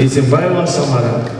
Izin Samara